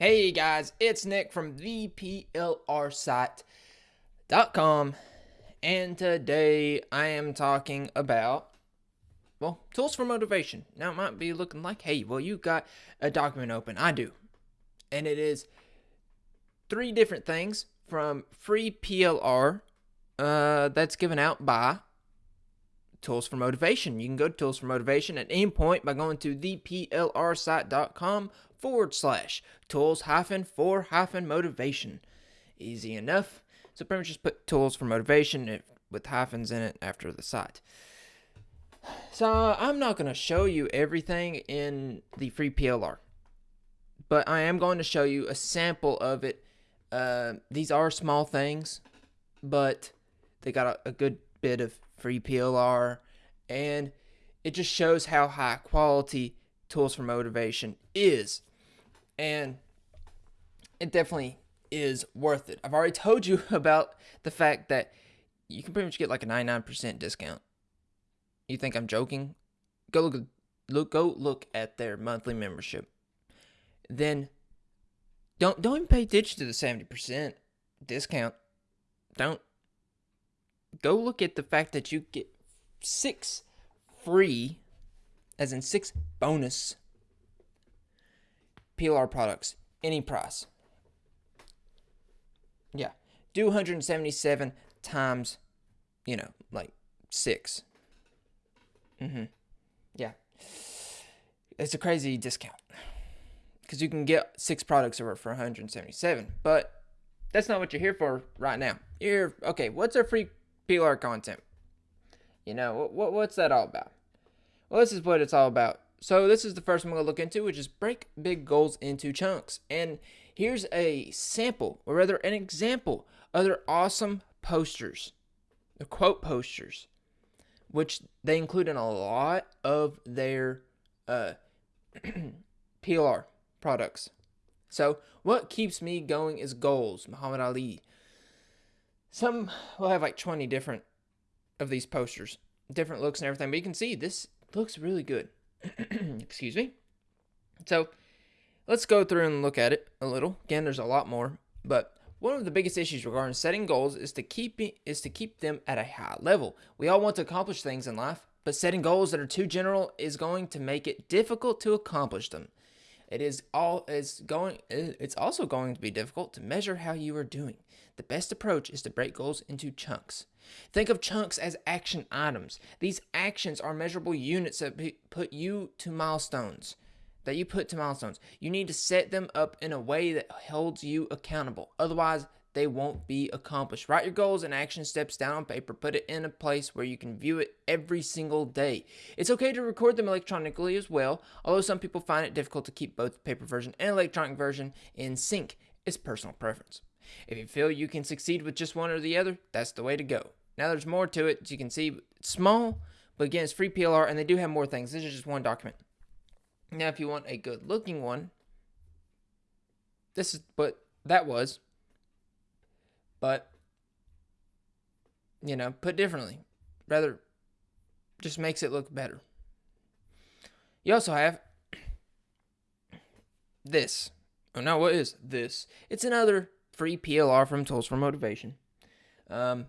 Hey guys, it's Nick from ThePLRsite.com, and today I am talking about, well, tools for motivation. Now it might be looking like, hey, well, you got a document open. I do. And it is three different things from free PLR uh, that's given out by Tools for Motivation. You can go to Tools for Motivation at any point by going to theplrsite.com forward slash tools hyphen for hyphen motivation. Easy enough. So pretty much just put tools for motivation with hyphens in it after the site. So I'm not going to show you everything in the free PLR, but I am going to show you a sample of it. Uh, these are small things, but they got a, a good bit of free PLR, and it just shows how high quality Tools for Motivation is. And it definitely is worth it. I've already told you about the fact that you can pretty much get like a 99% discount. You think I'm joking? Go look look go look at their monthly membership. Then don't don't even pay attention to the 70% discount. Don't go look at the fact that you get six free, as in six bonus PLR products, any price. Yeah. Do 177 times, you know, like six. Mm-hmm. Yeah. It's a crazy discount. Because you can get six products over for 177. But that's not what you're here for right now. You're, okay, what's our free PLR content. You know, what, what's that all about? Well, this is what it's all about. So this is the first one I'm going to look into, which is break big goals into chunks. And here's a sample, or rather an example, of their awesome posters, the quote posters, which they include in a lot of their uh, PLR products. So what keeps me going is goals, Muhammad Ali. Some will have like 20 different of these posters, different looks and everything, but you can see this looks really good. Excuse me. So let's go through and look at it a little. Again, there's a lot more, but one of the biggest issues regarding setting goals is to keep is to keep them at a high level. We all want to accomplish things in life, but setting goals that are too general is going to make it difficult to accomplish them. It is all is going it's also going to be difficult to measure how you are doing. The best approach is to break goals into chunks. Think of chunks as action items. These actions are measurable units that put you to milestones. That you put to milestones. You need to set them up in a way that holds you accountable. Otherwise, they won't be accomplished. Write your goals and action steps down on paper. Put it in a place where you can view it every single day. It's okay to record them electronically as well, although some people find it difficult to keep both the paper version and electronic version in sync. It's personal preference. If you feel you can succeed with just one or the other, that's the way to go. Now there's more to it. As you can see, it's small, but again, it's free PLR, and they do have more things. This is just one document. Now, if you want a good looking one, this is what that was but you know, put differently. Rather just makes it look better. You also have this. Oh no, what is this? It's another free PLR from Tools for Motivation. Um,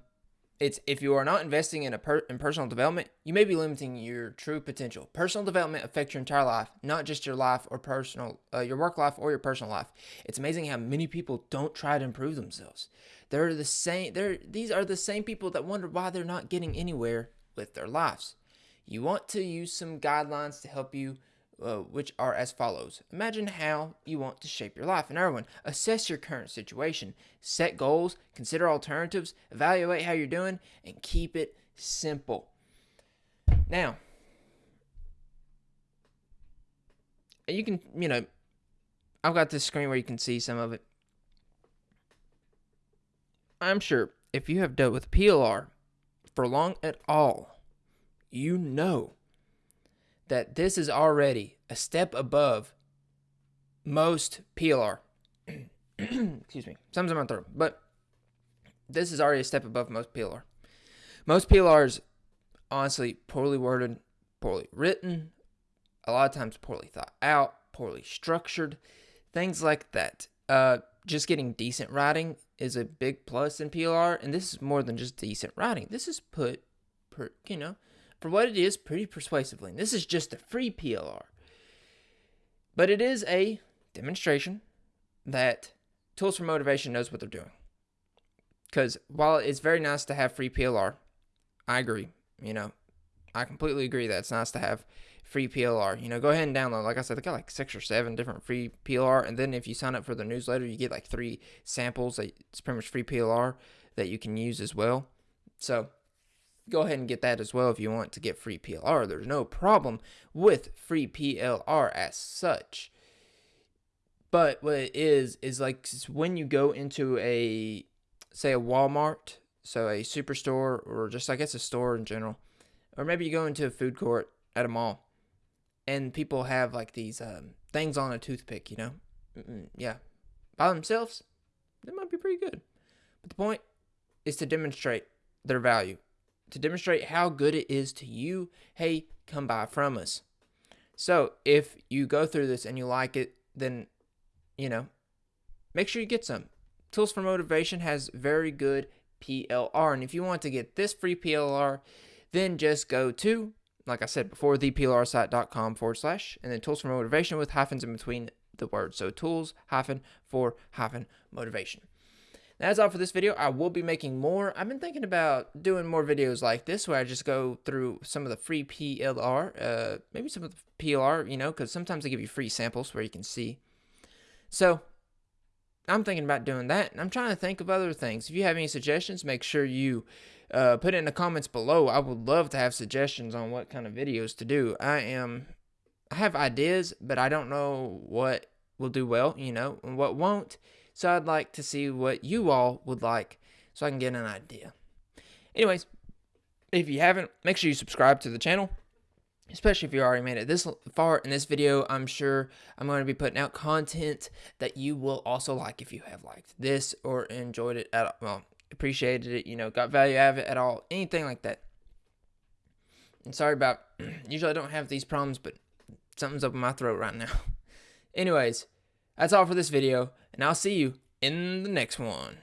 it's if you are not investing in a per, in personal development, you may be limiting your true potential. Personal development affects your entire life, not just your life or personal, uh, your work life or your personal life. It's amazing how many people don't try to improve themselves. They're the same. They're these are the same people that wonder why they're not getting anywhere with their lives. You want to use some guidelines to help you uh, which are as follows. Imagine how you want to shape your life. And everyone, assess your current situation, set goals, consider alternatives, evaluate how you're doing, and keep it simple. Now, you can, you know, I've got this screen where you can see some of it. I'm sure if you have dealt with PLR for long at all, you know that this is already a step above most PLR. Excuse me. Something's in my throat. But this is already a step above most PLR. Most PLRs, honestly, poorly worded, poorly written, a lot of times poorly thought out, poorly structured. things like that. Uh, just getting decent writing is a big plus in PLR, and this is more than just decent writing. This is put, per, you know, for what it is, pretty persuasively. And this is just a free PLR. But it is a demonstration that Tools for Motivation knows what they're doing. Because while it's very nice to have free PLR, I agree. You know, I completely agree that it's nice to have free PLR. You know, go ahead and download. Like I said, they got like six or seven different free PLR. And then if you sign up for the newsletter, you get like three samples. That it's pretty much free PLR that you can use as well. So go ahead and get that as well if you want to get free PLR. There's no problem with free PLR as such. But what it is is like when you go into a say a Walmart, so a superstore or just I guess a store in general, or maybe you go into a food court at a mall, and people have like these um, things on a toothpick, you know, Mm-mm, yeah, by themselves, they might be pretty good. But the point is to demonstrate their value, to demonstrate how good it is to you. Hey, come buy from us. So if you go through this and you like it, then you know, make sure you get some. Tools for Motivation has very good PLR. And if you want to get this free PLR, then just go to, like I said before, theplrsite.com forward slash, and then Tools for Motivation with hyphens in between the words. So tools hyphen for hyphen motivation. That's all for this video. I will be making more. I've been thinking about doing more videos like this where I just go through some of the free PLR, uh, maybe some of the PLR, you know, because sometimes they give you free samples where you can see so I'm thinking about doing that, and I'm trying to think of other things. If you have any suggestions, make sure you uh, put it in the comments below. I would love to have suggestions on what kind of videos to do. I am, I have ideas, but I don't know what will do well, you know, and what won't. So I'd like to see what you all would like, so I can get an idea. Anyways, if you haven't, make sure you subscribe to the channel especially if you already made it this far in this video. I'm sure i'm going to be putting out content that you will also like if you have liked this or enjoyed it at all well appreciated it you know got value out of it at all anything like that. And sorry about usually i don't have these problems but something's up in my throat right now. Anyways that's all for this video and i'll see you in the next one